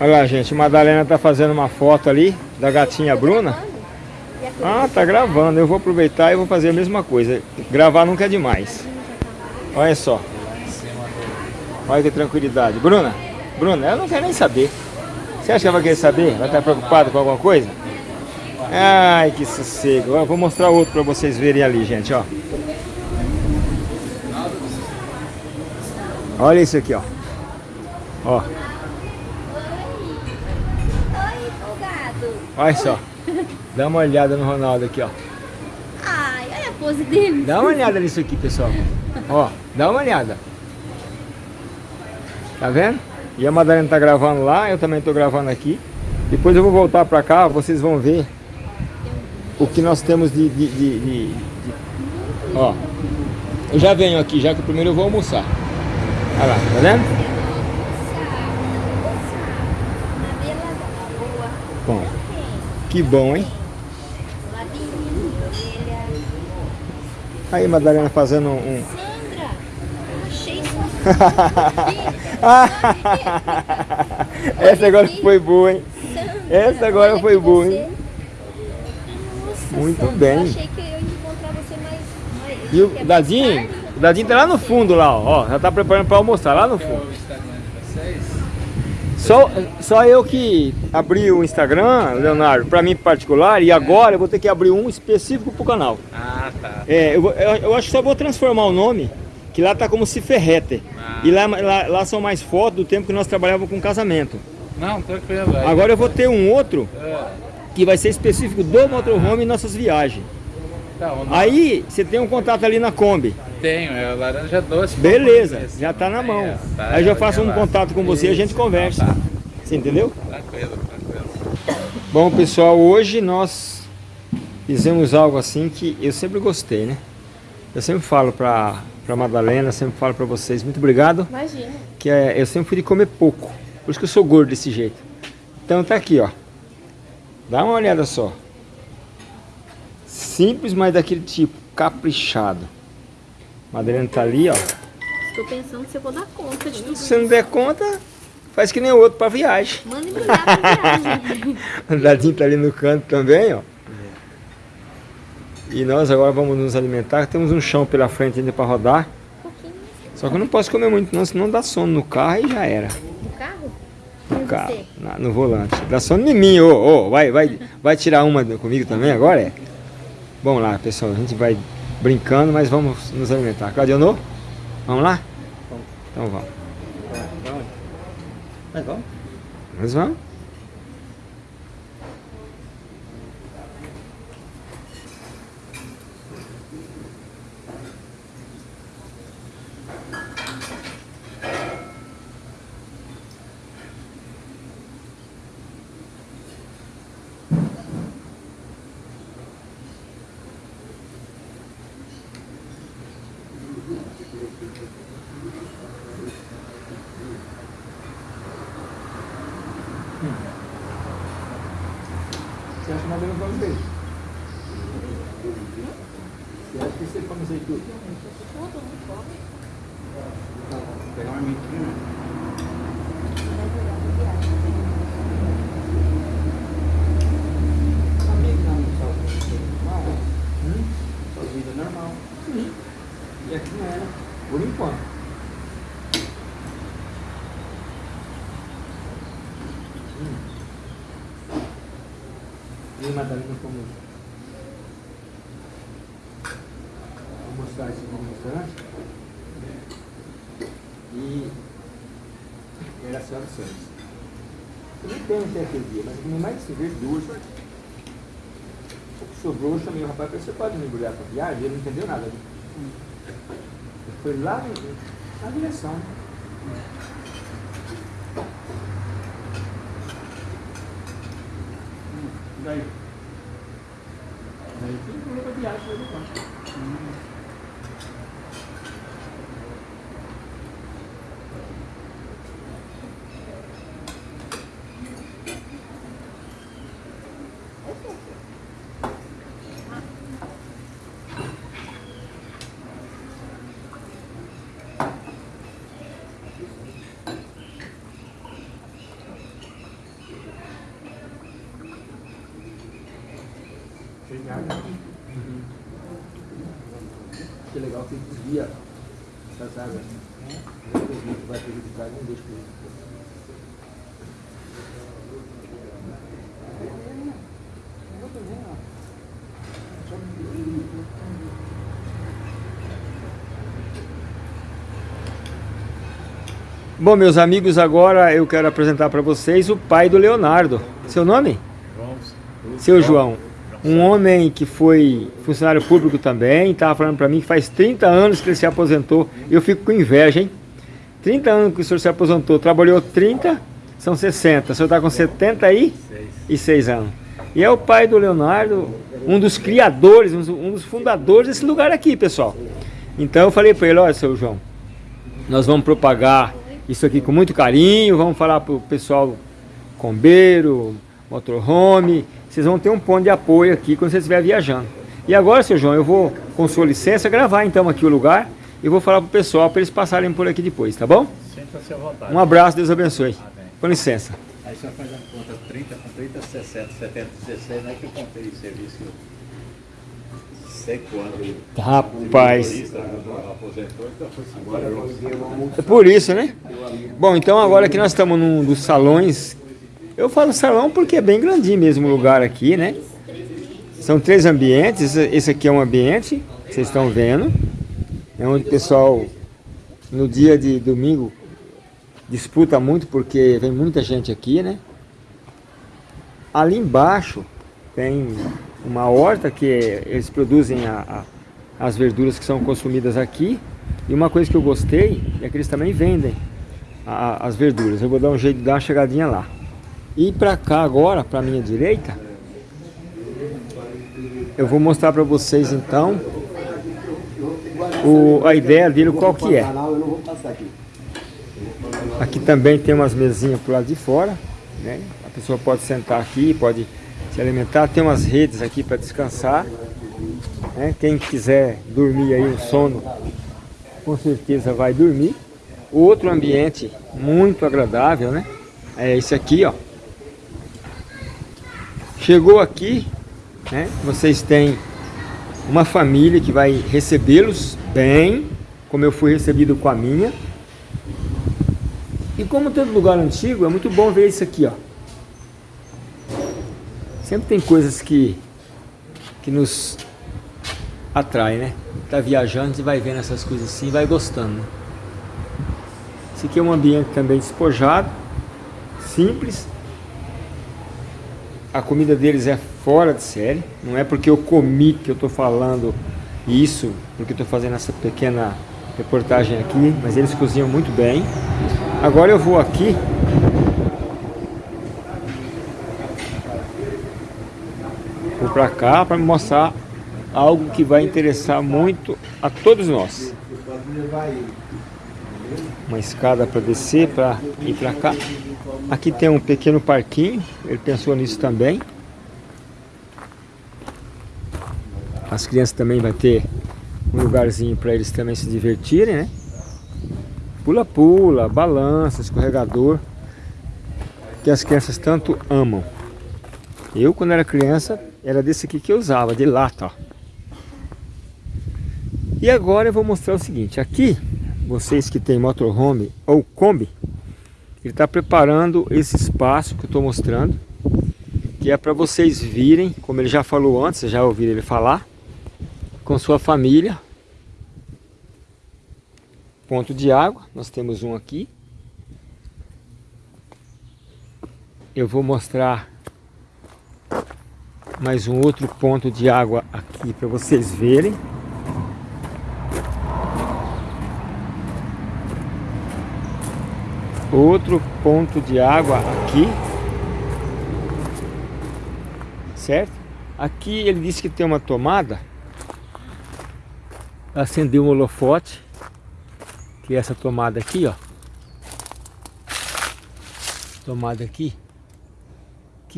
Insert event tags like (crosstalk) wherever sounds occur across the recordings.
Olha lá, gente, Madalena tá fazendo uma foto ali da gatinha Bruna. Ah, tá gravando. Eu vou aproveitar e vou fazer a mesma coisa. Gravar nunca é demais. Olha só. Olha que tranquilidade. Bruna, Bruna, ela não quer nem saber. Você acha que ela vai querer saber? Vai estar preocupada com alguma coisa? Ai, que sossego. Eu vou mostrar outro para vocês verem ali, gente, ó. Olha isso aqui, ó. Ó. Olha só. Dá uma olhada no Ronaldo aqui, ó. Ai, olha a pose dele. Dá uma olhada nisso aqui, pessoal. Ó, dá uma olhada. Tá vendo? E a Madalena tá gravando lá, eu também tô gravando aqui. Depois eu vou voltar pra cá, vocês vão ver o que nós temos de, de, de, de. Ó, eu já venho aqui, já que primeiro eu vou almoçar. Olha lá, tá vendo? Bom, que bom, hein? Aí, Madalena fazendo um... Sandra, achei sua (laughs) Essa agora foi boa, hein? Essa agora foi boa, hein? Muito bem. achei que eu ia encontrar você mais... e o Dadinho? O Dadinho tá lá no fundo, lá, ó. Já tá preparando para almoçar, lá no fundo. Só, só eu que abri o Instagram, Leonardo, para mim particular, e agora eu vou ter que abrir um específico pro canal. Ah, tá. É, eu, eu, eu acho que só vou transformar o nome, que lá tá como se ferrete. Ah. E lá, lá, lá, são mais fotos do tempo que nós trabalhávamos com casamento. Não, tranquilo. Aí. Agora eu vou ter um outro, é. que vai ser específico do motorhome e nossas viagens. Tá, Aí você tem um contato ali na Kombi. Tenho, é laranja doce. Beleza, já tá na mão. É, tá, Aí eu já faço um contato com você e a gente conversa. Tá. Você entendeu? Tranquilo, tranquilo. Bom pessoal, hoje nós fizemos algo assim que eu sempre gostei, né? Eu sempre falo pra, pra Madalena, sempre falo pra vocês, muito obrigado. Imagina. Que é, eu sempre fui de comer pouco, por isso que eu sou gordo desse jeito. Então tá aqui, ó. Dá uma olhada só. Simples, mas daquele tipo, caprichado. Madalena tá ali, ó. Estou pensando se eu vou dar conta de tudo Se não der conta, faz que nem o outro para viagem. Manda embrulhar pra viagem. (laughs) o Dadinho tá ali no canto também, ó. E nós agora vamos nos alimentar. Temos um chão pela frente ainda para rodar. Um Só que eu não posso comer muito não, senão dá sono no carro e já era. No carro? No carro, na, no volante. Dá sono em mim, ô, ô, vai, vai, vai tirar uma comigo também agora, é? Vamos lá, pessoal, a gente vai brincando, mas vamos nos alimentar. Claudionô? Vamos lá? Vamos. Então vamos. Vamos. Mas vamos? Mas vamos. Você acha mais ou menos vamos ver? Você acha que você come isso aí tudo? Tudo, não come. Vou pegar uma mentira. Sua vida normal. Sim. E aqui não era, por enquanto. E Madalena como Vou mostrar esse no restaurante. E era a senhora Santos. Eu nem tenho até aquele dia, mas eu comi mais de cerveja duas. O que sobrou, eu chamei o rapaz você pode me embrulhar para viagem? Ele não entendeu nada. Ele foi lá na direção. Bom, meus amigos, agora eu quero apresentar para vocês o pai do Leonardo. Seu nome? João. Seu João. Um homem que foi funcionário público também, estava falando para mim que faz 30 anos que ele se aposentou. Eu fico com inveja, hein? 30 anos que o senhor se aposentou, trabalhou 30, são 60. O senhor está com 76 anos. E é o pai do Leonardo, um dos criadores, um dos fundadores desse lugar aqui, pessoal. Então eu falei para ele, olha, seu João, nós vamos propagar isso aqui com muito carinho, vamos falar para o pessoal combeiro, motorhome, vocês vão ter um ponto de apoio aqui quando você estiver viajando. E agora, seu João, eu vou, com sua licença, gravar então aqui o lugar e vou falar para o pessoal para eles passarem por aqui depois, tá bom? Sinta-se à vontade. Um abraço, Deus abençoe. Amém. Com licença. Aí você faz a conta 30 com 30, 60, 70, 16, não é que eu contei serviço. Rapaz, é por isso, né? Bom, então agora que nós estamos num dos salões, eu falo salão porque é bem grandinho mesmo o lugar aqui, né? São três ambientes, esse aqui é um ambiente, vocês estão vendo, é onde o pessoal no dia de domingo disputa muito porque vem muita gente aqui, né? Ali embaixo tem uma horta que eles produzem a- a- as verduras que são consumidas aqui. E uma coisa que eu gostei é que eles também vendem a- as verduras. Eu vou dar um jeito de dar uma chegadinha lá. E para cá agora, para minha direita, eu vou mostrar para vocês então o, a ideia dele qual que é. Aqui também tem umas mesinhas pro lado de fora, né? A pessoa pode sentar aqui, pode se alimentar. Tem umas redes aqui para descansar. né? Quem quiser dormir aí um sono, com certeza vai dormir. Outro ambiente muito agradável, né? É esse aqui, ó. Chegou aqui, né? Vocês têm uma família que vai recebê-los bem, como eu fui recebido com a minha. E como todo lugar antigo, é muito bom ver isso aqui, ó. Sempre tem coisas que, que nos atraem, né? Tá viajando e vai vendo essas coisas assim vai gostando. né? Esse aqui é um ambiente também despojado, simples. A comida deles é fora de série. Não é porque eu comi que eu estou falando isso, porque estou fazendo essa pequena reportagem aqui, mas eles cozinham muito bem. Agora eu vou aqui para cá para mostrar algo que vai interessar muito a todos nós. Uma escada para descer, para ir para cá. Aqui tem um pequeno parquinho, ele pensou nisso também. As crianças também vai ter um lugarzinho para eles também se divertirem, né? Pula-pula, balança, escorregador, que as crianças tanto amam. Eu, quando era criança, era desse aqui que eu usava, de lata, ó. E agora eu vou mostrar o seguinte, aqui, vocês que têm motorhome ou Kombi, ele está preparando esse espaço que eu estou mostrando, que é para vocês virem, como ele já falou antes, já ouviram ele falar, com sua família. Ponto de água, nós temos um aqui. Eu vou mostrar mais um outro ponto de água aqui para vocês verem. Outro ponto de água aqui. Certo? Aqui ele disse que tem uma tomada. Acender um holofote. Que é essa tomada aqui, ó. Tomada aqui.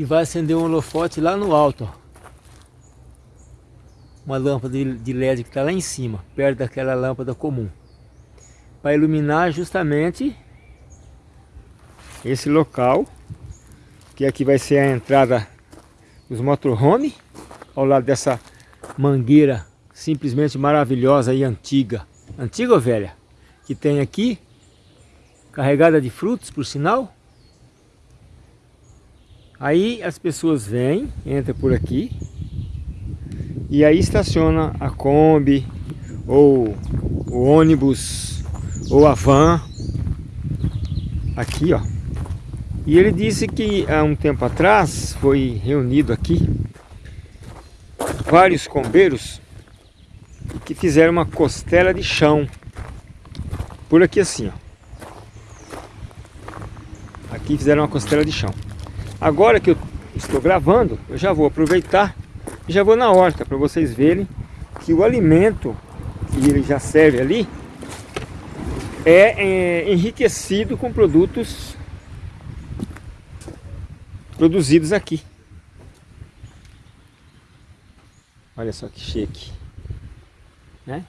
Que vai acender um holofote lá no alto, ó. Uma lâmpada de- LED que está lá em cima, perto daquela lâmpada comum. Para iluminar justamente esse local, que aqui vai ser a entrada dos motorhome ao lado dessa mangueira simplesmente maravilhosa e antiga. Antiga ou velha? Que tem aqui, carregada de frutos, por sinal. Aí as pessoas vêm, entram por aqui, e aí estaciona a Kombi, ou o ônibus, ou a van, aqui ó. E ele disse que há um tempo atrás foi reunido aqui vários combeiros que fizeram uma costela de chão. Por aqui assim, ó. Aqui fizeram uma costela de chão. Agora que eu estou gravando, eu já vou aproveitar e já vou na horta para vocês verem que o alimento que ele já serve ali é, é enriquecido com produtos produzidos aqui. Olha só que chique. Né?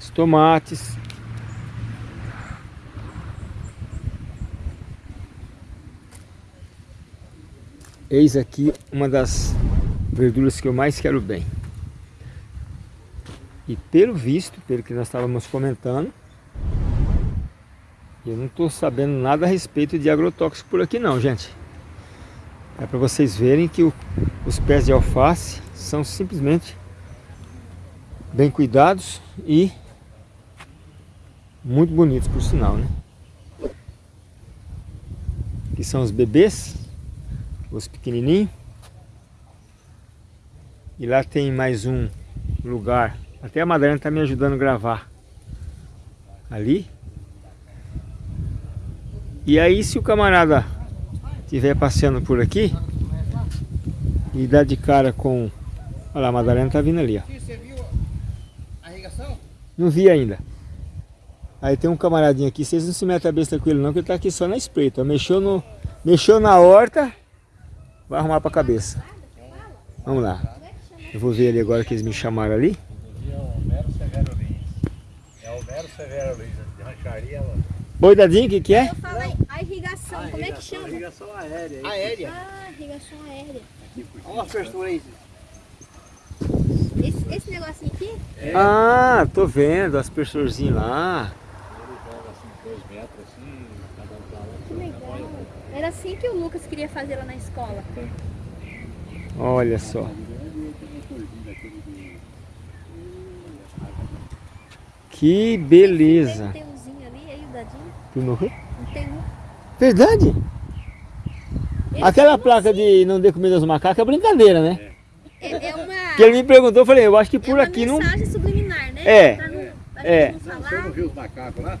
Os tomates. Eis aqui uma das verduras que eu mais quero bem. E pelo visto, pelo que nós estávamos comentando, eu não estou sabendo nada a respeito de agrotóxico por aqui não, gente. É para vocês verem que o, os pés de alface são simplesmente bem cuidados e muito bonitos por sinal, né? Aqui são os bebês, os pequenininhos. E lá tem mais um lugar até a Madalena está me ajudando a gravar. Ali. E aí se o camarada estiver passeando por aqui e dá de cara com... Olha lá, a Madalena está vindo ali, ó. Você viu a irrigação? Não vi ainda. Aí tem um camaradinho aqui, vocês não se metem a besta com ele não, que ele tá aqui só na espreita. Mexeu, no, mexeu na horta, vai arrumar pra cabeça. Vamos lá. Eu vou ver ali agora que eles me chamaram ali. Severo Luiz, de rancharia. Oi, Dadinho, o que, que é? Eu falei a irrigação, A como é que chama? Irrigação aérea. aí. Aérea. Ah, irrigação aérea. Olha a abertura aí. Esse, esse negocinho aqui? É, Ah, tô vendo, aspersorzinho lá. ele joga assim, dois metros assim, cada um pra lá. Que legal. Era assim que o Lucas queria fazer lá na escola. Olha só. Que beleza. Tem um T1zinho ali, aí o dadinho. Não viu? Um T1. Verdade. Ele Aquela placa de não dê comida aos macacos é brincadeira, né? assim, É, é uma, Que ele me perguntou, eu falei, eu acho que por é uma aqui não... mensagem subliminar, né? É. Pra não, pra É. gente não Não, você falar. não viu os macacos lá?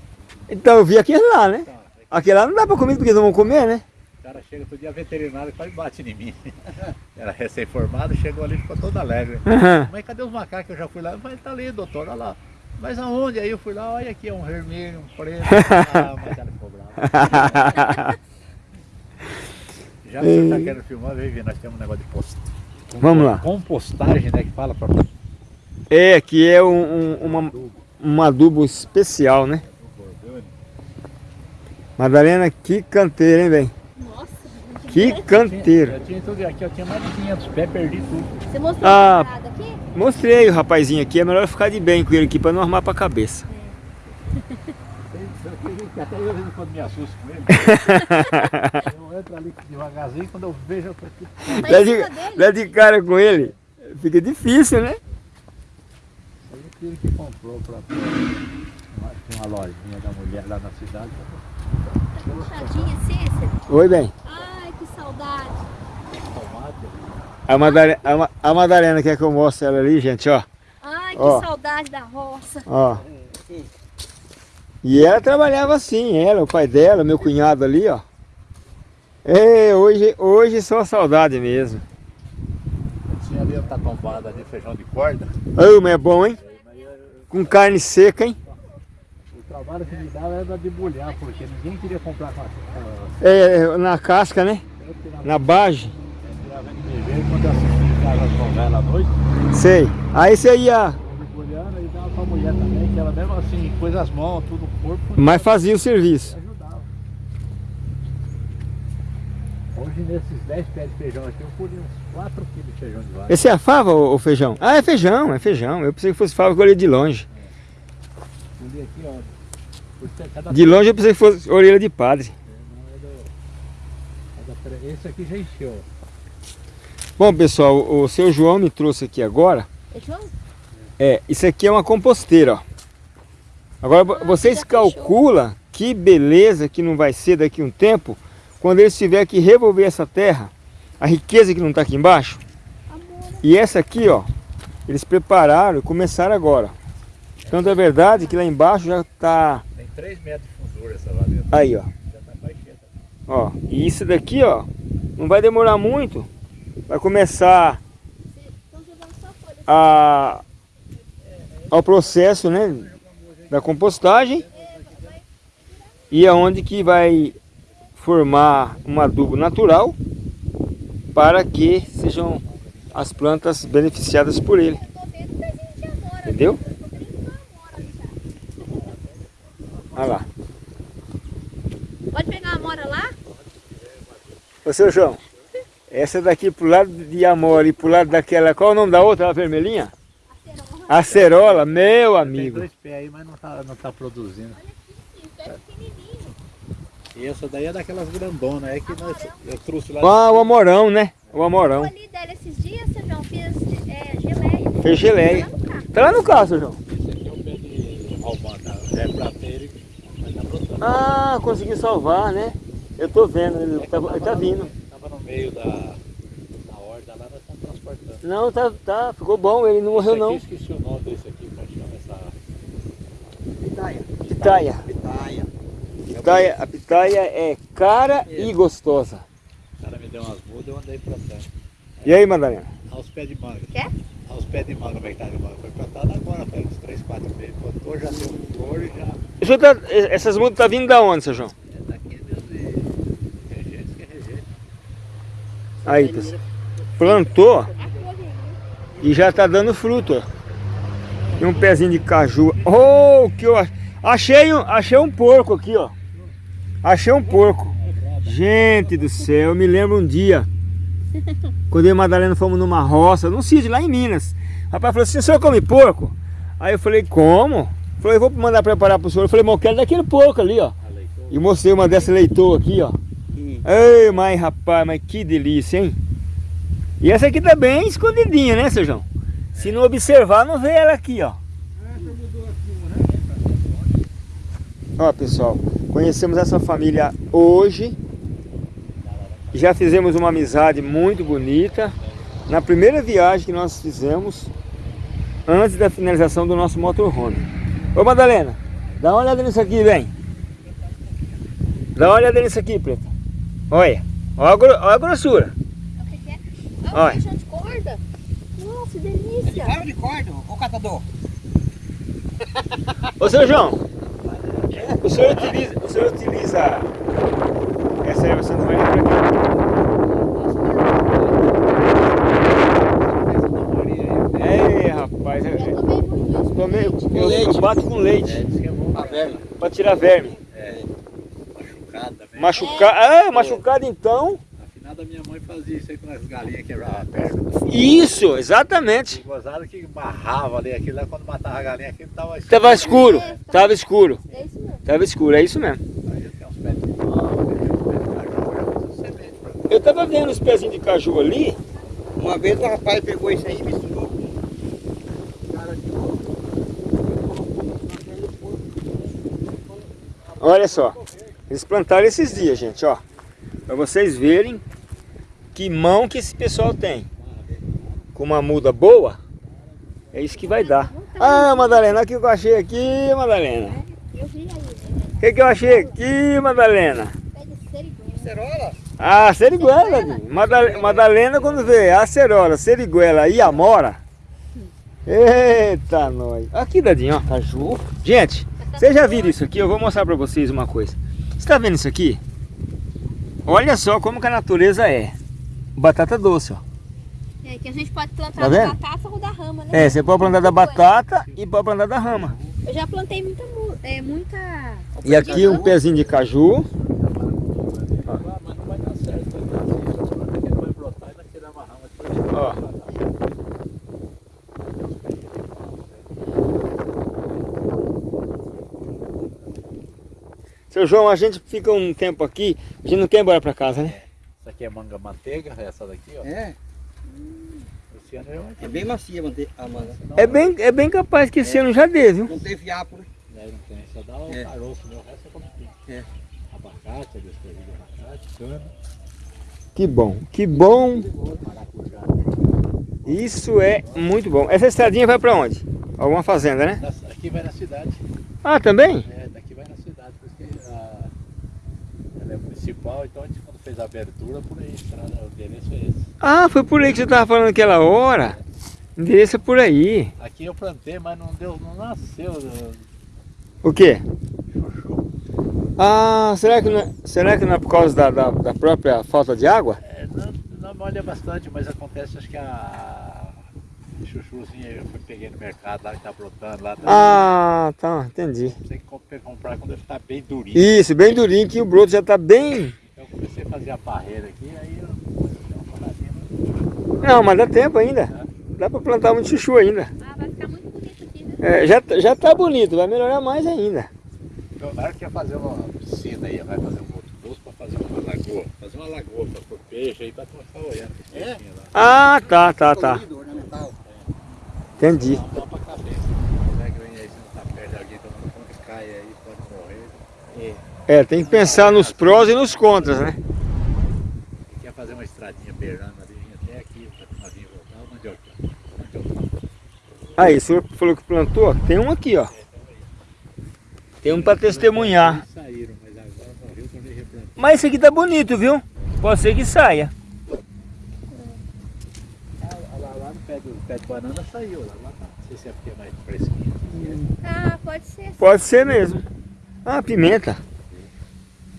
Então eu vi aquele lá, né? Tá, é que Aquele lá não dá pra comer porque eles não vão comer, né? O cara chega todo dia veterinário e quase bate em mim. (laughs) Era recém-formado, chegou ali e ficou todo alegre. Aham. Mas cadê os macacos? Eu já fui lá, mas tá ali, doutor, olha lá. Mas aonde? Aí eu fui lá, olha aqui, é um vermelho, um preto. (laughs) Ah, mas ela ficou brava. (laughs) Já que você tá querendo filmar, vem ver, nós temos um negócio de post. Vamos lá. Compostagem, né, que fala pra É, que é um, um, uma, um adubo especial, né? Madalena, que canteiro, hein, velho? Nossa, Que canteiro. Eu tinha tudo aqui, eu tinha mais de 500 pés, perdi tudo. você mostrou Ah. a aqui? Mostrei o rapazinho aqui, é melhor ficar de bem com ele aqui pra não armar pra cabeça. Até eu, quando me assusto com ele, eu entro ali devagarzinho, quando eu vejo, eu tô aqui. Dá de, dá de cara com ele, fica difícil, né? Aí o filho que comprou pra uma, tinha uma lojinha da mulher lá na cidade. Tá puxadinha? Oi, bem. Ai, que saudade. A Madalena, a, Ma- a Madalena quer que eu mostre ela ali, gente, ó. Ai, que Ó. saudade da roça. Ó. E ela trabalhava assim, ela, o pai dela, meu cunhado ali, ó. É, hoje, hoje só saudade mesmo. tinha ali outra tombada ali, feijão de corda. Ô, mas é bom, hein? Com carne seca, hein? O trabalho que me dava era debulhar, porque ninguém queria comprar com a É, na casca, né? Na de noite. Sei. Aí você ia, debulhando e dava pra mulher também, que ela mesmo assim, pôs as mãos, tudo no corpo. mas fazia o serviço. ajudava. Hoje nesses 10 pés de feijão aqui eu colhi uns 4 quilos de feijão de vaca. Esse é a fava ou feijão? Ah, é feijão, é feijão. Eu pensei que fosse fava eu olhei de longe. Colhi aqui, ó. De longe eu pensei que fosse orelha de padre. É é tre- Esse aqui já encheu. Bom, pessoal, o seu João me trouxe aqui agora. É João? É, isso aqui é uma composteira, ó. Agora Ah, vocês calculam que beleza que não vai ser daqui a um tempo, quando eles tiverem que revolver essa terra, a riqueza que não está aqui embaixo. Amor. E essa aqui, ó, eles prepararam e começaram agora. Tanto é verdade que lá embaixo já está Tem 3 metros de fundura essa lá dentro. aí, ó. Já tá cheia. Ó, e isso daqui, ó, não vai demorar muito. Vai começar a, ao processo, né, da compostagem e aonde que vai formar um adubo natural para que sejam as plantas beneficiadas por ele, entendeu? Eu tô vendo uma amora já. Olha lá. Pode pegar a amora lá? Ô seu João, essa daqui pro lado de Amor e pro lado daquela, qual é o nome da outra, a vermelhinha? Acerola, meu Tem amigo. dois pés aí, mas não tá, não tá produzindo. Sim, pé pequenininho. E essa daí é daquelas grandonas, é que nós, eu trouxe lá. Ah, o Amorão, né? O Eu Amorão. ali dela esses dias, seu João, fiz é, geleia. Fez geleia. Carro. Tá lá no carro, seu João. Esse aqui é o pé de tá? É tá brotando. Ah, consegui salvar, né? Eu tô vendo, ele tá, ele tá vindo. Tava no meio da, da horda lá, nós estamos transportando. Não, tá, tá, ficou bom, ele não morreu Esse não. aqui, esqueci o nome desse aqui, como é chama essa... Pitaia. Pitaia. Pitaia. Pitaia. A pitaia é cara e gostosa. O cara me deu umas mudas, eu andei plantando. E aí, Madalena? Aos pés de manga. Quer? Aos pés de manga, como é que tá de manga? Foi plantado agora, faz uns 3, 4 meses. Plantou, já deu flor e já... Isso tá, essas mudas tá vindo da onde, seu João? É daqui mesmo de... Rejeito que é rejeito. Aí, pessoal. Plantou e já tá dando fruto, ó. Tem um pezinho de caju. Oh, que eu ach- achei um, achei um porco aqui, ó. Achei um porco. Gente do céu, eu me lembro um dia, (laughs) quando eu e a Madalena fomos numa roça, num sítio lá em Minas. O rapaz falou assim, o senhor come porco? Aí eu falei, como? Falei, eu vou mandar preparar pro senhor. Eu falei, eu quero daquele porco ali, ó. E mostrei uma dessa leitor aqui, ó. Ei, mas rapaz, mas que delícia, hein? E essa aqui tá bem escondidinha, né, seu João? Se não observar, não vê ela aqui, ó. Ó, pessoal, conhecemos essa família hoje. Já fizemos uma amizade muito bonita. Na primeira viagem que nós fizemos, antes da finalização do nosso motorhome. Ô, Madalena, dá uma olhada nisso aqui, vem. Dá uma olhada nisso aqui, Preta. Olha, olha a, gro- olha a grossura. O que que é? Olha. Ah, feijão de corda. Nossa, delícia. Cara de corda, ô catador. (laughs) Ô, seu João, o senhor utiliza, o senhor utiliza essa erva Santa Maria pra quê? É, rapaz, Eu eu, tomei muito gente. eu, eu bato com leite É, diz que é bom A velha. pra tirar verme. É, machucado também. Machucar, ah, machucado então. Afinal, a minha mãe fazia isso aí com as galinhas quebravam a perna. Isso, exatamente. Gozado que barrava ali, aquilo lá quando matava a galinha, aquilo tava Tava escuro, tava escuro, É isso mesmo. tava escuro, é isso mesmo. Aí tem uns pés de pau, Eu tava vendo os pezinhos de caju ali, Uma vez o rapaz pegou isso aí e misturou. Olha só, eles plantaram esses dias, gente, ó. Pra vocês verem que mão que esse pessoal tem. Com uma muda boa, é isso que vai dar. Ah, Madalena, olha o que eu achei aqui, Madalena. O que, que eu achei aqui, Madalena? Pé de seriguela. Cerola? Ah, seriguela. Dinho. Madal- Madalena quando vê acerola, seriguela e amora. Eita, nós. Aqui, Dadinho, ó. Caju. Gente, vocês já viram isso aqui? Eu vou mostrar pra vocês uma coisa. Você tá vendo isso aqui? Olha só como que a natureza é. Batata doce, ó. É, que a gente pode plantar Tá da batata ou da rama, né? É, você pode plantar da batata e pode plantar da rama. Eu já plantei muita, mu- é, muita... E aqui um pezinho de caju. Ah, mas não vai dar certo, vai dar certo, porque não vai brotar e vai tirar uma rama. Seu João, a gente fica um tempo aqui, a gente não quer ir embora pra casa, né? Essa aqui é manga manteiga, essa daqui, ó. É, Esse ano eu é bem macia mante- a manga. É bem, é bem capaz que esse ano já dê, viu? Não fiapo, né? Né, não tem, só dá o É. caroço, né? o resto é como tem. É. Abacate, de abacate, cana, Que bom, que bom. Isso é muito bom. Essa estradinha vai pra onde? Alguma fazenda, né? Aqui vai na cidade. Ah, também? É, daqui vai na cidade, porque a, ela é municipal, então a gente quando fez a abertura, por aí, estrada, o endereço é esse. Ah, foi por aí que você tava falando aquela hora. O endereço é por aí. Aqui eu plantei, mas não deu, não nasceu uh, O quê? chuchu. Ah, será que não é, será que não é por causa da, da, da própria falta de água? É, não, não molha bastante, mas acontece, acho que a chuchuzinha eu fui, peguei no mercado lá que tá brotando lá. Tá, Ah, tá, entendi. Tem que comp- comprar quando ele tá bem durinho. Isso, bem durinho, que o broto já tá bem... Eu comecei a fazer a barreira aqui, aí eu dei uma paradinha. mas- Não, mas dá tempo ainda. Dá pra plantar muito chuchu ainda. Ah, vai ficar muito bonito aqui, né? É, já, tá- já tá bonito, vai melhorar mais ainda. Então, na hora que ia fazer uma piscina aí, vai fazer um outro poço para fazer uma lagoa. Fazer uma lagoa para pôr peixe aí para ficar olhando É? Ah, tá, tá, tá. Ornamental. Entendi. Para é. É, tem que pensar nos prós e nos contras, né? Quer fazer uma estradinha beirando ali, até aqui, para vir voltar, mandioca. Mandioca. Aí, o senhor falou que plantou, tem um aqui, ó. Tem um pra testemunhar. Mas esse aqui tá bonito, viu? Pode ser que saia. Ah, lá, lá no pé do, pé de banana saiu, lá, lá tá. Não sei se é porque é mais fresquinho. Ah, pode ser. Pode ser mesmo. Ah, pimenta.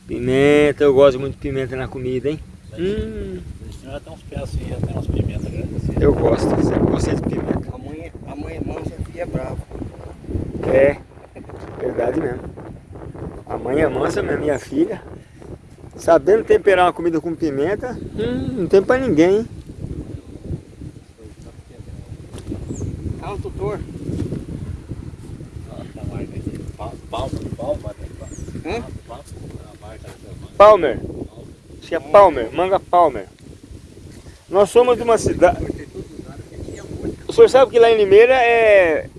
Pimenta, eu gosto muito de pimenta na comida, hein? Hum, até uns assim, até pimentas grandes assim. eu gosto, sempre gostei de pimenta. A mãe, a mãe mansa e é brava. É, verdade mesmo. A mãe é mansa mesmo, minha filha. Sabendo temperar uma comida com pimenta, hum, não tem pra ninguém, hein? Ah, o tutor. Olha a marca aqui. Pal- Palma, palma, né? Hã? Palma, a marca dessa manga. Palmer. Acho que é Palmer, manga Palmer. Nós somos de uma cidade. O senhor sabe que lá em Limeira é,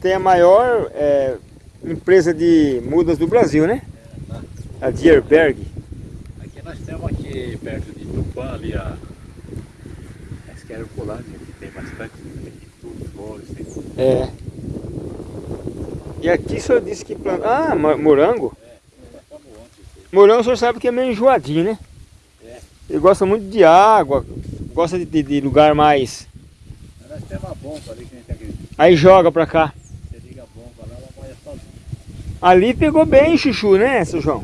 tem a maior é, empresa de mudas do Brasil, né? A Dierberg. Aqui nós temos aqui perto de Tupã ali a. Acho que era o Polândia, que tem bastante aqui, tudo, flores, tem tudo. É. E aqui o senhor disse que planta. Ah, morango? Aí. Morango o senhor sabe que é meio enjoadinho, né? É. Ele gosta muito de água, gosta de, de- de lugar mais. Nós temos uma bomba ali que a gente acredita. Aí joga pra cá. Você liga a bomba lá, ela molha sozinha. Ali pegou bem chuchu, né, seu João?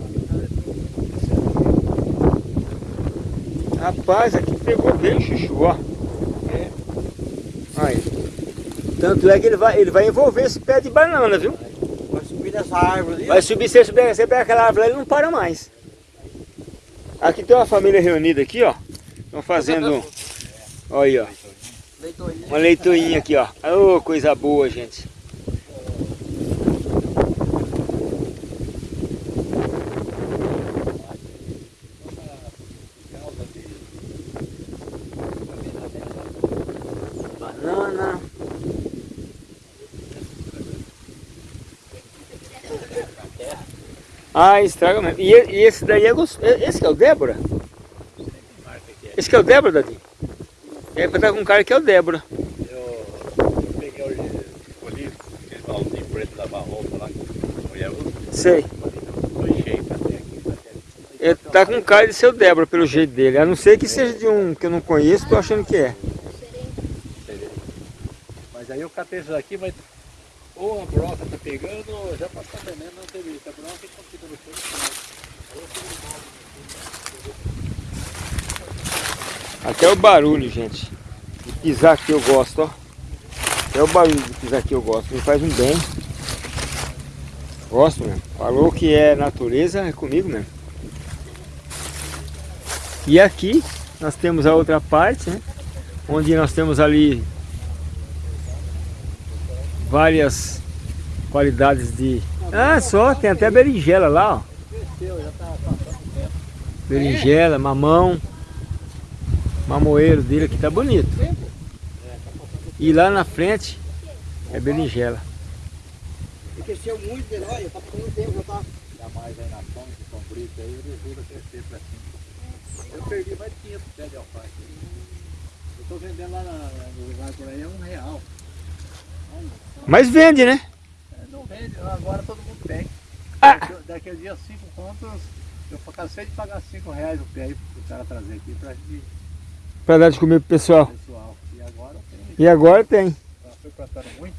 Rapaz, aqui pegou bem chuchu, ó. É. Aí. Tanto é que ele vai, ele vai envolver esse pé de banana, viu? Vai subir nessa árvore ali. Vai subir, se ele subir, você pega aquela árvore lá, ele não para mais. Aqui tem uma família reunida aqui, ó. Estão fazendo, olha aí, ó. Uma leitoinha aqui, ó. Ô, coisa boa, gente. Banana. Ah, estraga mesmo. E, e esse daí é gostoso. Esse que é o Débora? Esse que é o Débora, Dadinho? É pra estar com um cara que é o Débora. Eu, eu peguei o escolhi aquele preto da roupa lá que mulher usa. Sei. Ele tá com cara de ser o Débora pelo jeito dele. A não ser que seja de um que eu não conheço, tô achando que é. Mas aí eu catei isso aqui, mas ou a broca tá pegando, ou já passou veneno, não teve isso. A broca que fica no chão. Até o barulho, gente. De pisar aqui eu gosto, ó. Até o barulho de pisar aqui eu gosto. Me faz um bem. Gosto mesmo. Falou que é natureza, é comigo mesmo. E aqui nós temos a outra parte, né? Onde nós temos ali várias qualidades de... Ah, só, tem até berinjela lá, ó. já passando tempo. Berinjela, mamão. Mamoeiro dele aqui tá bonito. E lá na frente é berinjela. Cresceu muito dele, olha, tá ficando tempo, já tá. Ainda mais aí na sombra, que são brito aí, ele ajuda a crescer pra cima. Eu perdi mais de 500 pés de alface. Eu tô vendendo lá no lugar por aí, é um real. Mas vende, né? É, Não vende, agora todo mundo tem. Ah. A dia, cinco contos, eu cansei de pagar 5 reais o pé aí pro cara trazer aqui pra gente, Pra dar de comer pro pessoal. pessoal. E agora tem, E agora tem. foi plantando muito.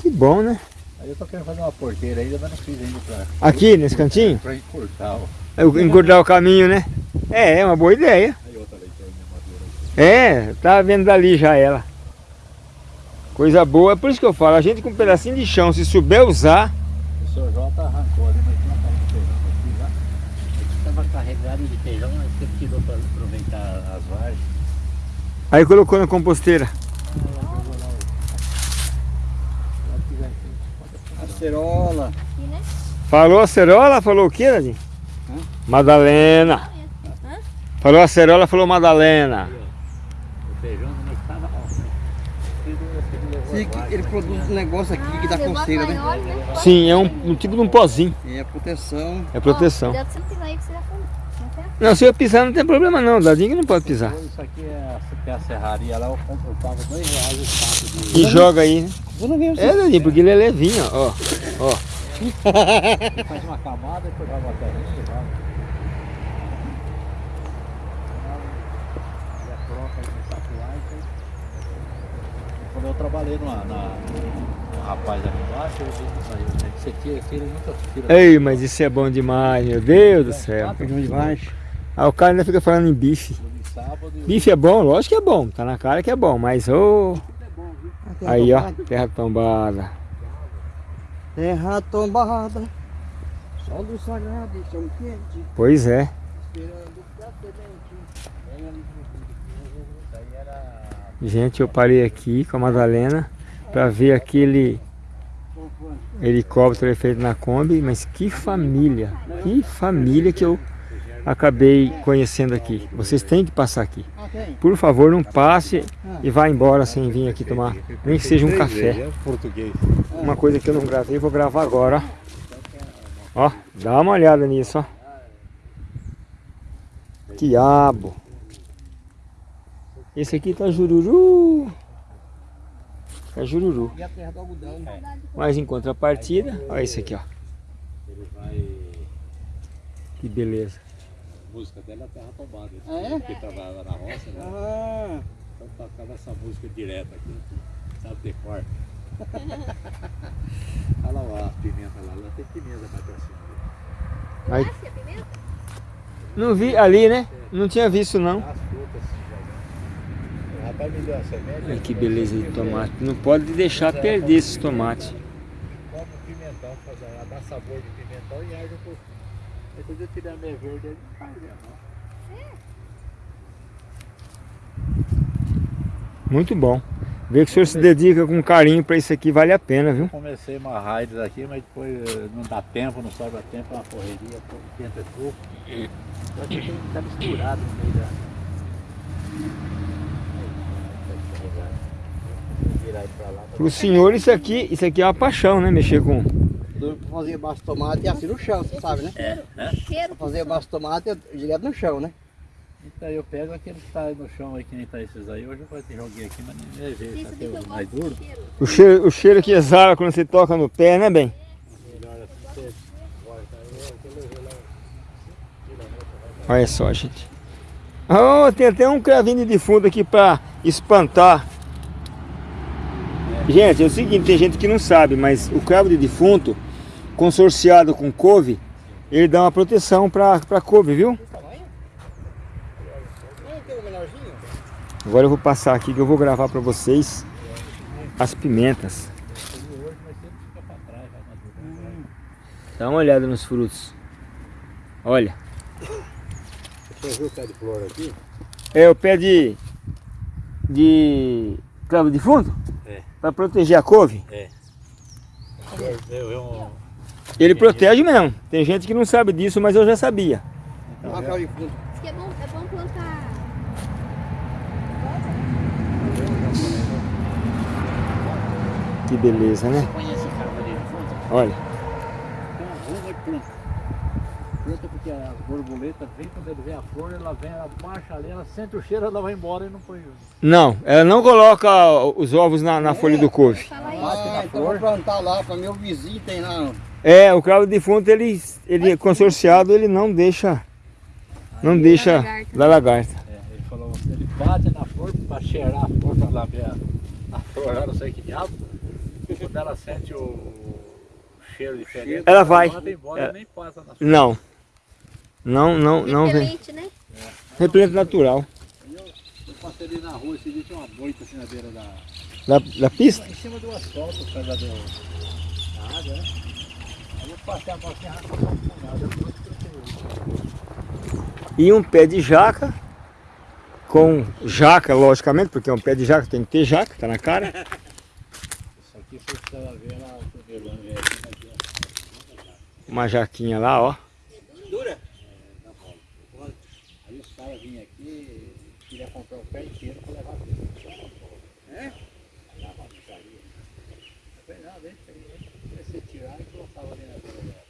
Que bom, né? Aí eu tô querendo fazer uma porteira ainda, mas não fiz ainda pra, Aqui, nesse cantinho? pra encurtar. ó. Eu Engordar o caminho, né? É, é uma boa ideia. Aí outra leitorinha madura aqui. É, tá vendo dali já ela. Coisa boa, é por isso que eu falo, a gente com um pedacinho de chão, se souber usar, O seu Jota arrancou ali, mas tinha uma de feijão aqui já. Estava carregado de feijão, mas você tirou para aproveitar as vargens. aí colocou na composteira. Acerola. Falou a cerola, falou o que, Nadine? Hã? Madalena. Hã? Falou a cerola, falou Madalena. O feijão. Ele produz um negócio aqui que dá levou a coceira, né? né? Sim, é um, um tipo de um pozinho, É proteção. é proteção. Cuidado você não pisar aí que você vai fundo. Não tem? Não, se eu pisar não tem problema não, Dadinho que não pode pisar. Isso aqui é, tem a serraria lá, eu pago dois reais o saco de... E joga aí, né? Eu não vejo É, Dadinho, porque ele é levinho, ó. ó. Faz uma camada, depois joga uma terrinha e joga. E a troca aí no saco lá, então... Quando eu trabalhei numa, na, um rapaz ali embaixo, eu vi isso aí, né? Você tira, tira muita tira. Ei, mas isso é bom demais, meu Deus do céu. Feijão de baixo. Aí o cara ainda fica falando em bife. Sábado e Bife é bom, lógico que é bom, tá na cara que é bom, mas ô. Aí ó, terra tombada. Terra tombada. Sol do sagrado, chão quente. Pois é. Esperando pra semente. Vem ali pro Isso aí era... Gente, eu parei aqui com a Madalena pra ver aquele helicóptero feito na Kombi, mas que família, que família que eu acabei conhecendo aqui. Vocês têm que passar aqui. Por favor, não passe e vá embora sem vir aqui tomar, nem que seja um café. Uma coisa que eu não gravei, vou gravar agora. Ó, dá uma olhada nisso, ó. Quiabo. Esse aqui tá jururu. Tá jururu. E a terra do algodão. Mas em contrapartida, olha esse aqui, ó. Ele vai... Que beleza. A música dela é Terra Tombada. Ah, é? Porque trabalhava na roça, né? Ah, Então tocava essa música direto aqui. Sabe decor. (laughs) Olha lá a pimenta lá. Lá tem pimenta mais pra cima. Aí. Pimenta? Não vi ali, né? Não tinha visto não. As frutas assim, já. O rapaz me deu a semente. Olha que beleza de tomate. Não pode deixar perder esses tomates. Como pimentão, fazer, ela dá sabor de pimentão e arde um pouquinho. Quando eu tirar a meia verde, ele não faz mesmo. não. Muito bom. Ver que o senhor se dedica com carinho para isso aqui vale a pena, viu? Comecei uma raids aqui, mas depois eh, não dá tempo, não sobra tempo, é uma correria, é pouco. Só que tem que estar misturado no meio da. Virar ele pra lá. Para o senhor isso aqui, isso aqui é uma paixão, né? Mexer com... fazia baixo de tomate e assim no chão, você sabe, né? O cheiro. Eu fazia baixo de tomate eu- direto no chão, né? Então eu pego aquele que tá aí no chão aí, que nem tá esses aí. Hoje eu quase joguei aqui, mas nem levei, tá mais duro. O cheiro, o cheiro que exala quando você toca no pé, né, bem? Olha só, gente. Oh, tem até um cravinho de defunto aqui para espantar. Gente, é o seguinte, tem gente que não sabe, mas o cravo de defunto, consorciado com couve, ele dá uma proteção para a couve, viu? Agora eu vou passar aqui que eu vou gravar para vocês as pimentas. pra. Dá uma olhada nos frutos. Olha, Você viu o pé de flor aqui? é o pé de de cravo de fundo? É. Para proteger a couve? Eu, eu, eu, Ele protege mesmo. Tem gente que não sabe disso, mas eu já sabia. Então, é- de fundo. É bom, é bom plantar. Que beleza, né? Olha. Tem uma rua e planta. Planta porque a borboleta vem, quando ele vê a flor, ela vem, ela marcha ali, ela sente o cheiro, ela vai embora e não põe. Não, ela não coloca os ovos na, na folha do couve. Ah, então vou plantar lá para meu vizinho tem lá. É, o cravo defunto, ele, ele consorciado, ele não deixa, não deixa lagarta. da lagarta. É, ele falou, ele bate na flor para cheirar a flor, para lá ver a, a flor, lá não sei que diabo. Quando ela sente o cheiro diferente, Ela vai. manda embora É. nem passa na flor. Não. Não, não, não vem. Repelente, né? Repelente natural. Eu passei ali na rua, esse dia tinha uma moita assim na beira da... Da, da pista? Em cima do asfalto, por causa do, da água, né? Aí eu passei a mão arrancou com nada, eu fui troquei. E um pé de jaca. Com jaca, logicamente, porque é um pé de jaca, tem que ter jaca, tá na cara. Isso aqui foi pra ela ver lá, o aqui, Uma jaquinha lá, ó. Dura? Aí os caras vinham aqui, queriam comprar o pé inteiro para levar tudo. É? Lá na pizzaria. Eu falei, não, deixa aí, deixa. Comecei a tirar e colocava ali na beira dela.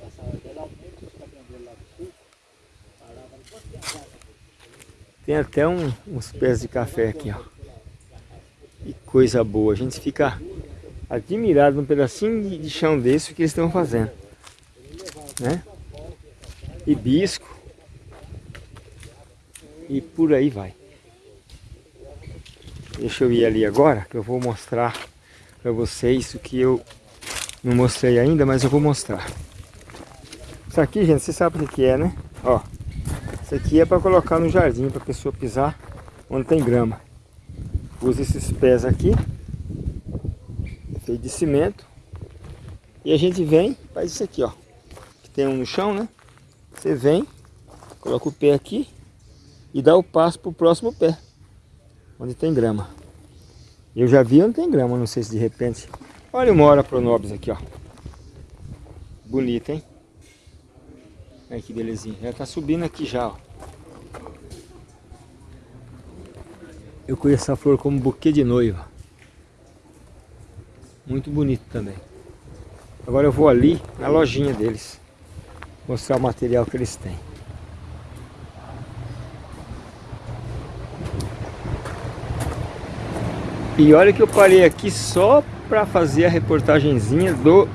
Passava dela, aumenta os caminhoneiros lá do sul, parava no posto de água. Tem até um- uns pés de café aqui, ó. Que coisa boa. A gente fica admirado num pedacinho de, de chão desse o que eles estão fazendo. Né? Hibisco. E por aí vai. Deixa eu ir ali agora, que eu vou mostrar para vocês o que eu não mostrei ainda, mas eu vou mostrar. Isso aqui, gente, você sabe o que é, né? Ó. Isso aqui é para colocar no jardim, para a pessoa pisar onde tem grama. Usa esses pés aqui, feito de cimento. E a gente vem, faz isso aqui, ó. Que tem um no chão, né? Você vem, coloca o pé aqui e dá o passo pro próximo pé, onde tem grama. Eu já vi onde tem grama, não sei se de repente. Olha uma hora pronobis aqui, ó. Bonita, hein? Olha que belezinha. Já tá subindo aqui já, ó. Eu conheço essa flor como buquê de noiva. Muito bonito também. Agora eu vou ali na lojinha deles. Mostrar o material que eles têm. E olha que eu parei aqui só para fazer a reportagenzinha do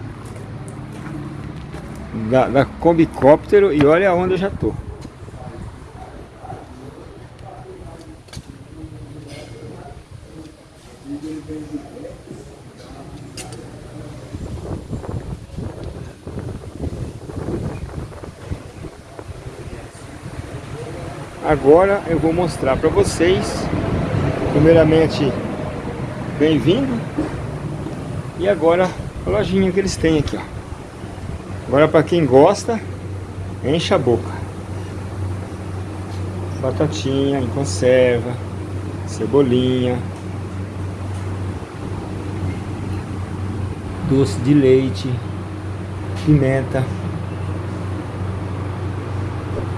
da, da Combicóptero e olha onde eu já tô. Agora eu vou mostrar para vocês, primeiramente, bem-vindo, e agora a lojinha que eles têm aqui, ó. Agora para quem gosta, enche a boca. Batatinha em conserva, cebolinha, doce de leite, pimenta.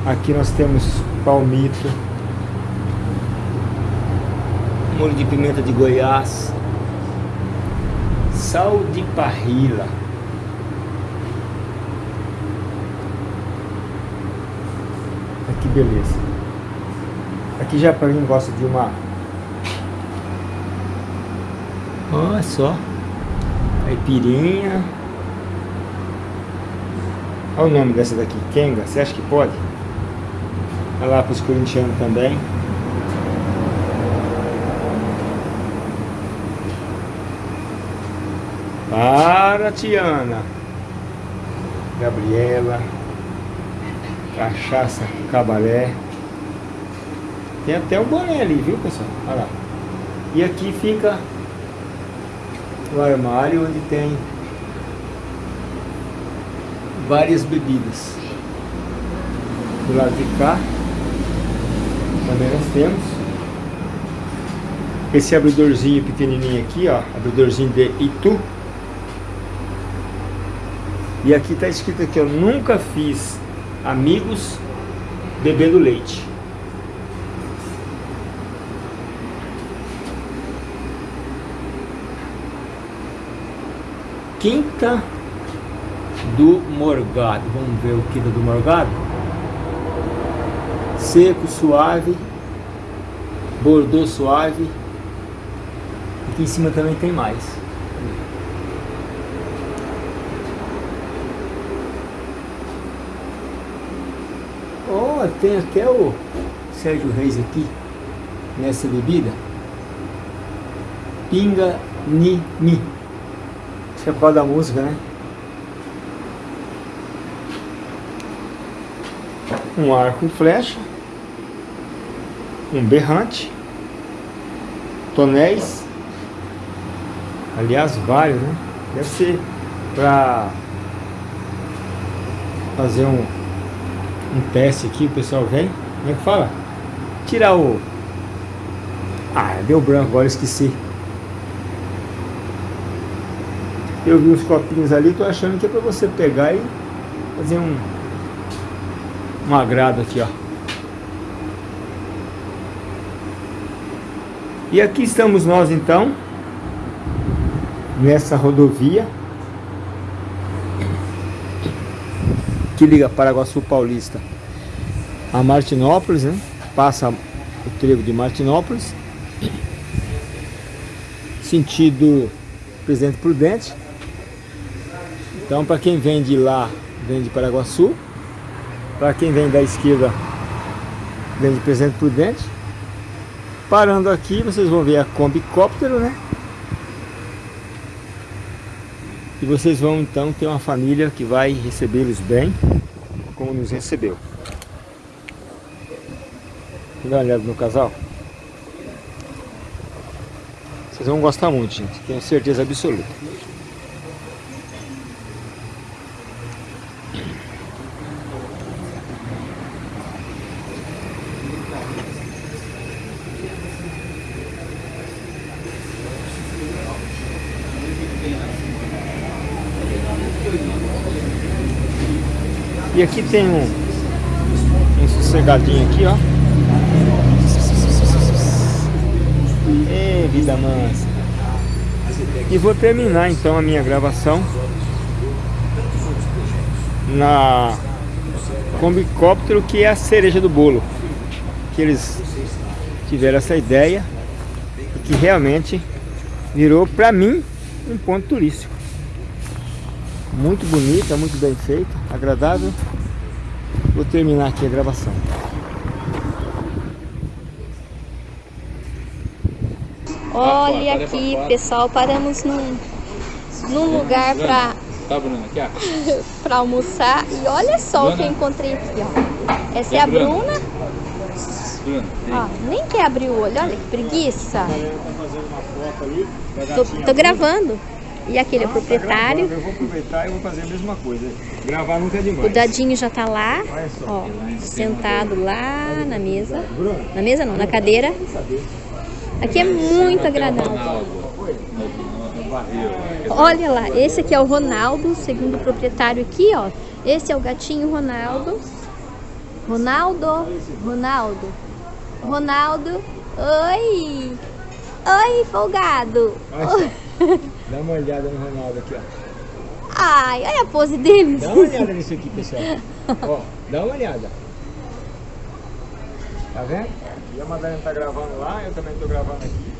Aqui nós temos palmito, molho de pimenta de Goiás, sal de parrila. Que beleza. Aqui já para quem gosta de uma. Olha só. Caipirinha. Olha o nome dessa daqui, Kenga. Você acha que pode? Olha lá para os corintianos também. Para, Tiana. Gabriela. Cachaça cabaré. Tem até o boné ali, viu pessoal? Olha lá. E aqui fica o armário onde tem várias bebidas. Do lado de cá também nós temos esse abridorzinho pequenininho aqui, ó, abridorzinho de Itu. E aqui está escrito aqui, eu nunca fiz amigos bebendo leite. Quinta do Morgado. Vamos ver o quinta do Morgado. Seco, suave, bordô suave. Aqui em cima também tem mais. Tem até o Sérgio Reis aqui nessa bebida. Pinga Ni Ni. Acho é por causa da música, né? Um arco e flecha. Um berrante. Tonéis. Aliás, vários, né? Deve ser para fazer um, um teste aqui, o pessoal vem. Como é que fala? Tirar o... Ah, deu branco, agora esqueci. Eu vi uns copinhos ali, tô achando que é para você pegar e fazer um, um agrado aqui, ó. E aqui estamos nós então, nessa rodovia que liga Paraguaçu Paulista a Martinópolis, né? Passa o trevo de Martinópolis, sentido Presidente Prudente. Então, para quem vem de lá, vem de Paraguaçu. Para quem vem da esquerda, vem de Presidente Prudente. Parando aqui, vocês vão ver a Kombi Cóptero, né? E vocês vão então ter uma família que vai recebê-los bem, como nos recebeu. Dá uma olhada no casal. Vocês vão gostar muito, gente. Tenho certeza absoluta. E aqui tem um, um sossegadinho aqui, ó. Ê, vida mansa. E vou terminar então a minha gravação na Combicóptero, que é a cereja do bolo. Que eles tiveram essa ideia e que realmente virou para mim um ponto turístico. Muito bonita, muito bem feita, agradável. Vou terminar aqui a gravação. Olha aqui, pessoal, paramos num, num lugar para Tá, (laughs) para almoçar. E olha só o que eu encontrei aqui, ó. Essa é a Bruna. Bruna. Bruna, Ó, nem quer abrir o olho, olha que preguiça. da Tô, tô gravando. E aquele é o Ah, tá proprietário. gravando, Eu vou aproveitar e vou fazer a mesma coisa. Gravar nunca é O demais. Dadinho já tá lá, só. ó, sentado lá na mesa. Na mesa não, na cadeira. Aqui é muito agradável. Olha lá, esse aqui é o Ronaldo, segundo o proprietário aqui, ó. Esse é o gatinho Ronaldo. Ronaldo, Ronaldo, Ronaldo. Oi! Oi, folgado! só. (laughs) Dá uma olhada no Ronaldo aqui, ó. Ai, olha a pose dele. Dá uma olhada nisso aqui, pessoal. (laughs) Ó, dá uma olhada. Tá vendo? E a Madalena tá gravando lá, eu também tô gravando aqui.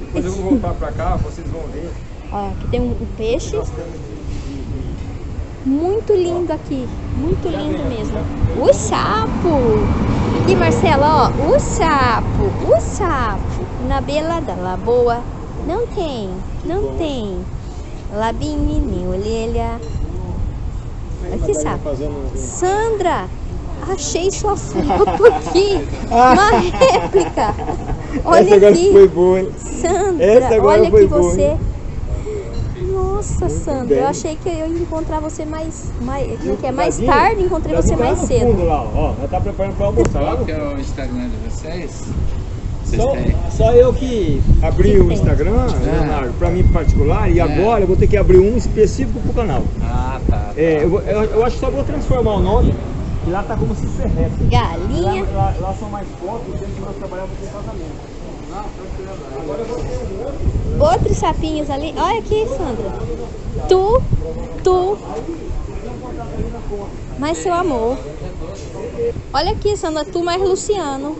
Depois eu vou voltar pra cá, vocês vão ver. Ó, aqui tem um um peixe. Nós temos de, Muito lindo aqui, muito lindo mesmo. O sapo! Aqui, Marcela, ó, o sapo, o sapo. Na beira da lagoa não tem, não tem. Labinho nem orelha. Aqui, um- Sandra, achei sua foto aqui. Uma (laughs) réplica. Essa Olha agora aqui. foi boa, hein? Sandra, Essa agora olha foi que boa, você. Nossa, Sandra, bem. eu achei que eu ia encontrar você mais, mais, é que é? mais tarde, encontrei você tá lá mais cedo. fundo lá, ó. Ela tá preparando pra almoçar. lá Qual que é o Instagram de vocês? Só, só eu que abri o. Instagram, É. Leonardo, pra mim particular, e É. agora eu vou ter que abrir um específico pro canal. Ah, tá. tá. É, eu, eu, eu acho que só vou transformar o nome, que lá tá como se ferresse. Galinha. Lá, lá- lá são mais fotos, do que nós trabalhamos com casamento. Agora eu vou ter um outro. Outros sapinhos ali. Olha aqui, Sandra. Tu, tu. Mais seu amor. Olha aqui, Sandra. Tu mais Luciano.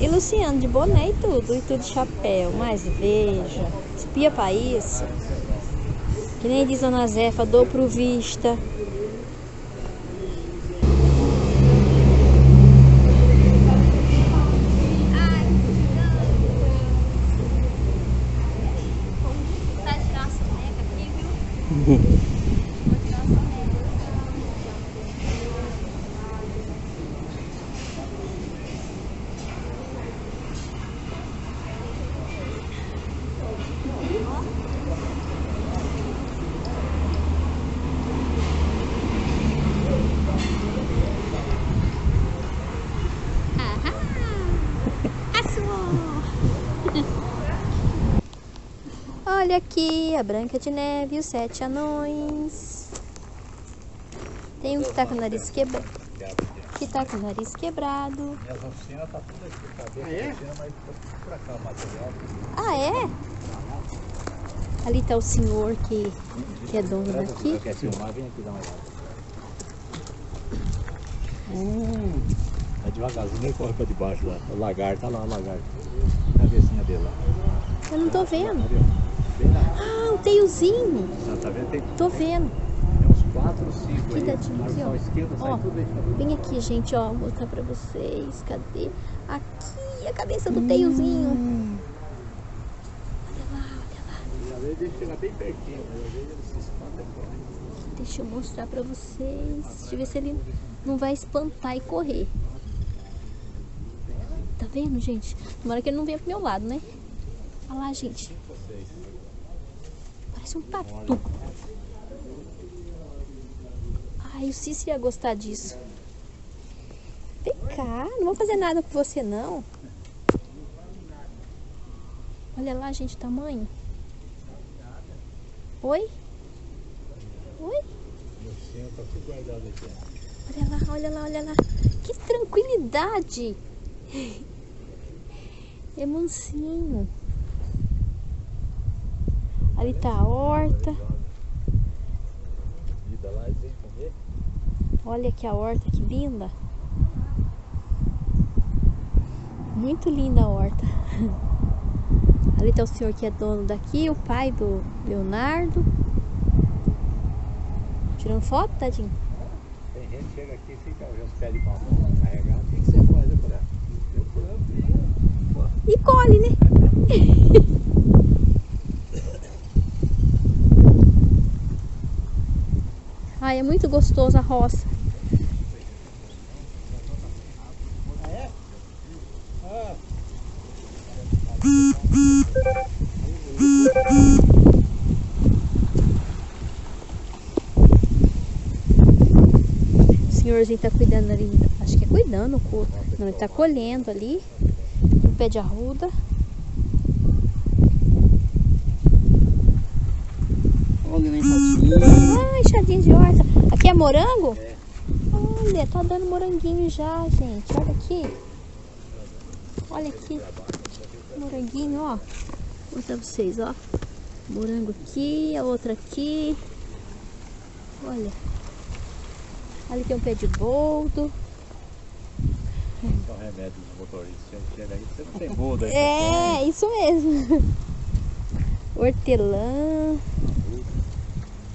E Luciano de boné e tudo. E tudo de chapéu. Mas veja. Espia pra isso. Que nem diz Dona Zefa. Dou pro vista. Tá (laughs) tirar a soneca aqui, viu? Vou tirar a soneca. Ahá! Assou! Olha aqui a Branca de Neve e os Sete Anões. Tem um que tá com o nariz quebrado. Que tá com o nariz quebrado. Minhas oficinas tá tudo aqui, tá dentro Ah, é? oficina, mas tá tudo pra cá o material. Ah, é? Ali tá o senhor que, que é dono daqui. Quer filmar? Vem aqui dar uma olhada. Hum, Vai devagarzinho, nem corre pra debaixo lá. O lagarto, tá lá o lagarto. A cabecinha dele lá. Eu não tô vendo. Tá vendo? Bem lá. Ah, um teiozinho. Ah, Tá vendo? Tem, Tô vendo. tem uns 4 ou 5 aí. Cuidadinho Na aqui, ó. esquerda Ó. Vem aqui, gente, ó. Vou mostrar pra vocês. Cadê? Aqui, a cabeça do teiozinho. Olha lá, olha lá. Às vezes ele chega bem pertinho, mas às vezes ele se espanta e corre. Deixa eu mostrar pra vocês. Deixa eu ver se ele não vai espantar e correr. Tá vendo, gente? Tomara que ele não venha pro meu lado, né? Olha lá, gente. Parece um tatu. Ai, o Cícero ia gostar disso. Vem cá, não vou fazer nada com você, não. Olha lá, gente, o tamanho. Oi? Oi? Olha lá, olha lá, olha lá. Que tranquilidade. (laughs) É mansinho. Ali tá a horta. Olha aqui a horta, que linda. Muito linda a horta. (laughs) Ali tá o senhor que é dono daqui, o pai do Leonardo. Tirando foto, tadinho? Tem gente que chega aqui e fica os pés de mamão carregado. O que, que você faz? Eu falei, ah, eu. E colhe, né? (laughs) Ai, é muito gostoso a roça. O senhorzinho tá cuidando ali, acho que é cuidando, co- não, ele tá colhendo ali, no pé de arruda. Olha nem tadinho. Ai, chadinho de horta. Aqui é morango? Olha, tá dando moranguinho já, gente. Olha aqui. Olha aqui. Moranguinho, ó. Vou mostrar pra vocês, ó. Morango aqui, a outra aqui. Olha. Ali tem um pé de boldo. Dá um remédio dos motoristas. Você não tem muda. aí, É, isso mesmo. Hortelã.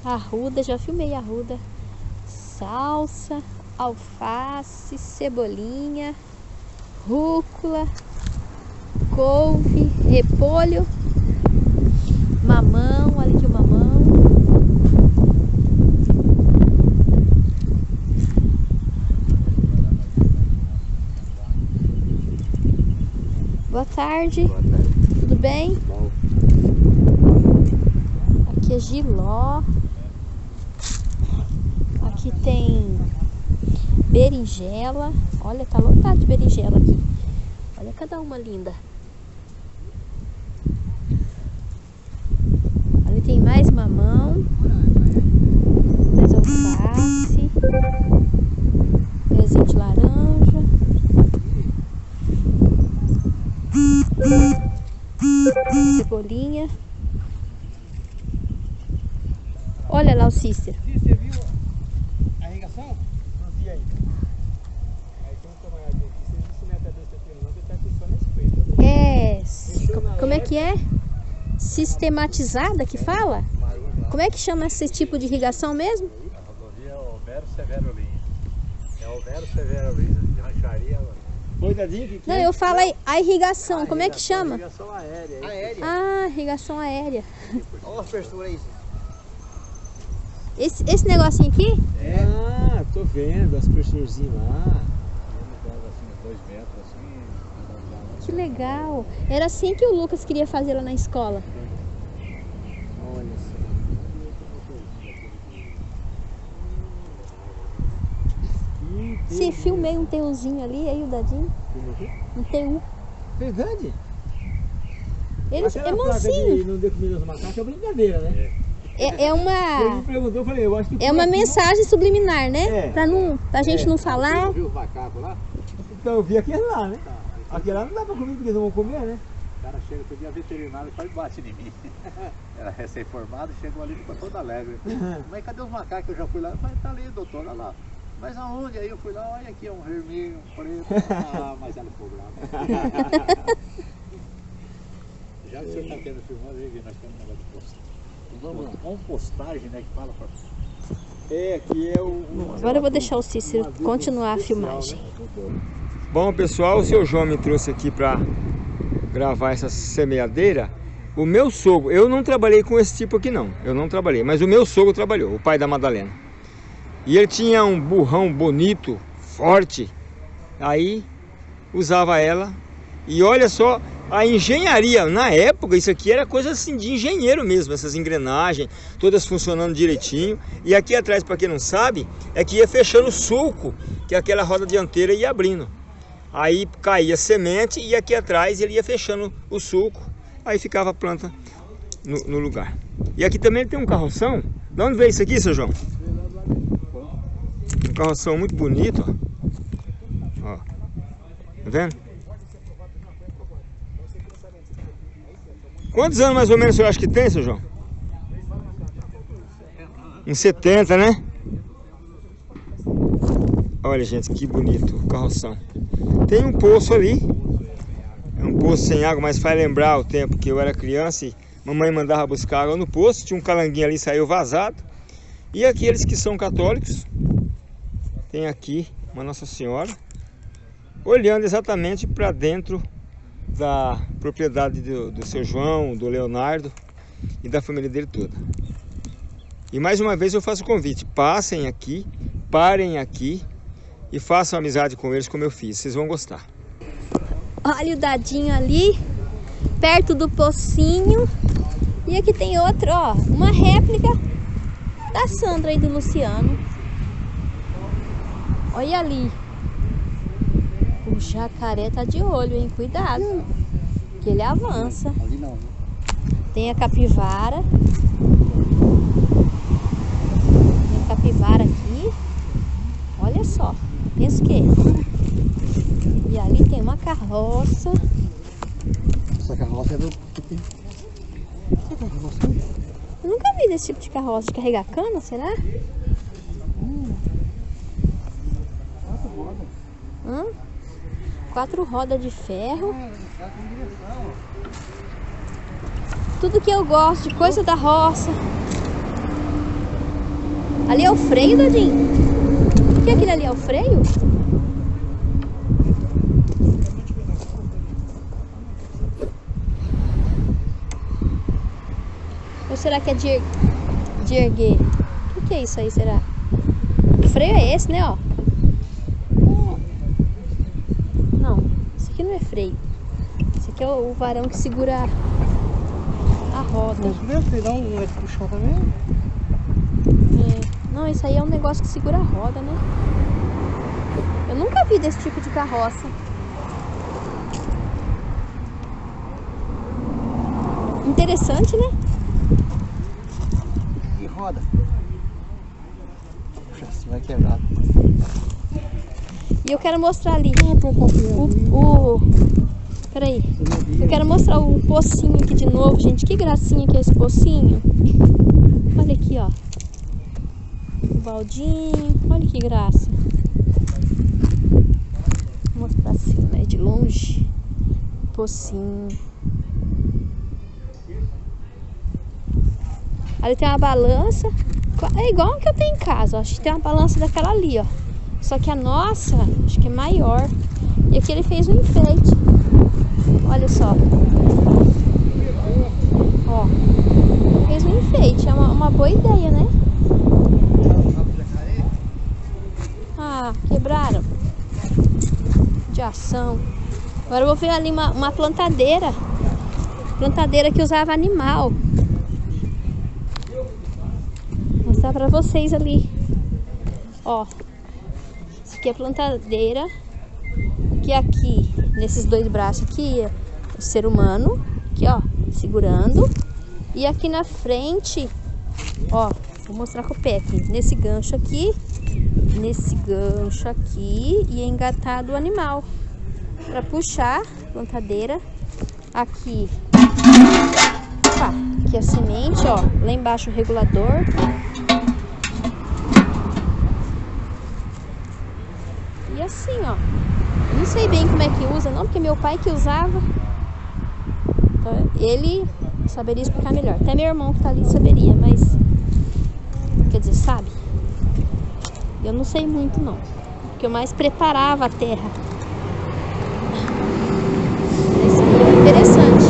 Arruda, já filmei a arruda. Salsa, alface, cebolinha, rúcula, couve, repolho, mamão, olha aqui o mamão. Boa tarde, Boa tarde. tudo bem? Bom, Aqui é giló. Aqui tem berinjela. Olha, tá lotado de berinjela aqui. Olha cada uma linda. Ali tem mais mamão. Mais alface. Pezinho de laranja. Cebolinha. Olha lá o Cícero. Você viu a irrigação? Não vi ainda. Aí tem um camarada aqui, você viu se não é cabeça aqui não, você tá aqui só na espreita. É. co- Como é que é? Sistematizada que fala? Como é que chama esse tipo de irrigação mesmo? A rodovia é Overo Severo Lins. É Overo Severo Lins, de rancharia. Que Não, é? eu falo aí, a irrigação, como é que chama? Irrigação aérea. hein? Aérea. Ah, irrigação aérea. Olha a abertura aí. Esse, esse negocinho aqui? Ah, tô vendo as pressurzinhas lá. Assim, dois metros assim. Que legal. Era assim que o Lucas queria fazer lá na escola. Olha só. Sim, filmei um teuzinho ali, aí o dadinho. Um teu. Verdade? Ele Aquela é de mansinho. não dê comida aos macacos é brincadeira, né? É, é Ele me uma. perguntou, eu falei, eu acho que... É uma aqui- mensagem subliminar, né? É. Pra, não, pra gente É. não Você falar. não viu os macacos lá? Então eu vi aquele lá, né? Aquele lá não dá pra comer porque eles não vão comer, né? O cara chega todo dia veterinário e quase bate em mim. (laughs) Era recém-formado, chegou ali e ficou todo alegre. (laughs) Mas cadê os macacos? Eu já fui lá. Mas tá ali, doutor, olha lá. Mas aonde? Aí eu fui lá, olha aqui, é um vermelho, um preto. Ah, (laughs) mas ela ficou brava. Já que o senhor está tendo filmado, aí, nós temos um negócio de postagem. Vamos, compostagem, né? Que fala pra. É, aqui é o... Agora eu vou deixar o Cícero continuar a filmagem. Bom, pessoal, o seu João me trouxe aqui para gravar essa semeadeira. O meu sogro, eu não trabalhei com esse tipo aqui não, eu não trabalhei, mas o meu sogro trabalhou, o pai da Madalena. E ele tinha um burrão bonito, forte, aí usava ela. E olha só, a engenharia, na época, isso aqui era coisa assim de engenheiro mesmo, essas engrenagens, todas funcionando direitinho. E aqui atrás, para quem não sabe, é que ia fechando o sulco, que aquela roda dianteira ia abrindo. Aí caía semente e aqui atrás ele ia fechando o sulco, aí ficava a planta no, no lugar. E aqui também tem um carroção. De onde veio isso aqui, seu João? Um carroção muito bonito, ó. Tá vendo? Quantos anos mais ou menos senhor acha que tem, seu João? Uns 70, né? Olha, gente, que bonito o carroção. Tem um poço ali. É um poço sem água, mas faz lembrar o tempo que eu era criança e mamãe mandava buscar água no poço. Tinha um calanguinho ali, saiu vazado. E aqueles que são católicos, tem aqui uma Nossa Senhora, olhando exatamente para dentro da propriedade do, do seu João, do Leonardo e da família dele toda. E mais uma vez eu faço o convite, passem aqui, parem aqui e façam amizade com eles como eu fiz, vocês vão gostar. Olha o dadinho ali, perto do pocinho. E aqui tem outro, ó, uma réplica da Sandra e do Luciano. Olha ali. O jacaré tá de olho, hein? Cuidado. Que ele avança. Ali não. né? Tem a capivara. Tem a capivara aqui. Olha só. Quê? E ali tem uma carroça. Essa carroça é do. Essa carroça. Eu nunca vi desse tipo de carroça de carregar cana, será? Quatro rodas. Hã? Quatro rodas de ferro. Ah, tá com direção. Tudo que eu gosto de coisa da roça. Ali é o freio, Dadinho? Que aquilo ali é o freio? Ou será que é de, de erguer? O que, que é isso aí, será? O freio é esse, né, ó? Não, isso aqui não é freio. Esse aqui é o, varão que segura a, roda. Mas ter dar um puxar também. Não, isso aí é um negócio que segura a roda, né? Eu nunca vi desse tipo de carroça. Interessante, né? E roda. Puxa, você vai quebrar. E eu quero mostrar ali o, o... Peraí. Eu quero mostrar o pocinho aqui de novo, gente. Que gracinha que é esse pocinho. Olha aqui, ó. Baldinho. Olha que graça. Vou mostrar assim, né? De longe. Pocinho. Ali tem uma balança. É igual que eu tenho em casa. Acho que tem uma balança daquela ali, ó. Só que a nossa, acho que é maior. E aqui ele fez um enfeite. Olha só. Ó. Fez um enfeite. É uma, uma boa ideia, né? Quebraram. De ação. Agora eu vou ver ali uma, uma plantadeira. Plantadeira que usava animal mostrar pra vocês ali. Ó. Isso aqui é plantadeira. Que aqui, nesses dois braços aqui, é o ser humano. Aqui, ó, segurando. E aqui na frente, ó, vou mostrar com o pé aqui. Nesse gancho aqui, nesse gancho aqui e é engatado o animal. Pra puxar, plantadeira. Aqui, opa, aqui a semente, ó. Lá embaixo o regulador. E assim, ó. Não sei bem como é que usa, não, porque meu pai que usava. Então, ele saberia explicar melhor. Até meu irmão que tá ali saberia, mas. Quer dizer, sabe? Eu não sei muito, não. Porque eu mais preparava a terra. Mas interessante.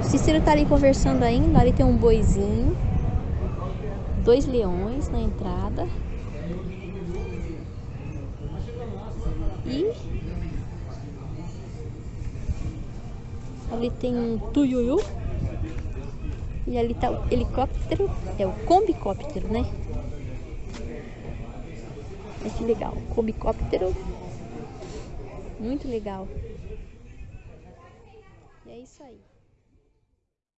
O Cícero tá ali conversando ainda. Ali tem um boizinho. Dois leões na entrada. E ali tem um tuiuiu. E ali tá o helicóptero, é o combicóptero, né? Olha que legal, combicóptero. Muito legal. E é isso aí.